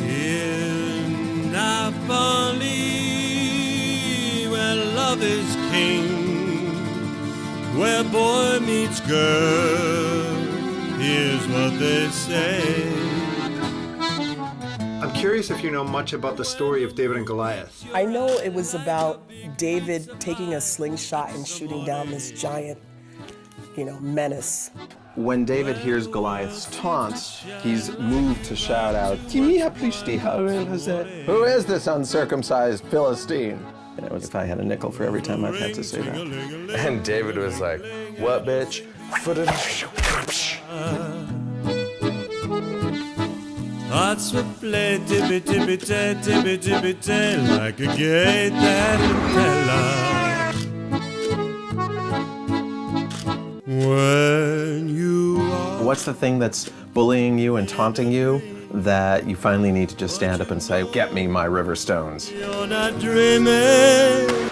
In Napoli, where love is king, where boy meets girl, here's what they say. I'm curious if you know much about the story of David and Goliath. I know it was about David taking a slingshot and shooting down this giant, you know, menace. When David hears Goliath's taunts, he's moved to shout out, Who is this uncircumcised Philistine? And it was if I had a nickel for every time I've had to say that. And David was like, what, bitch? Hearts will play tippy tippy tay, tippy tippy tay, like a gay tarantella. When you are What's the thing that's bullying you and taunting you that you finally need to just stand up and say, get me my river stones? you're not dreaming.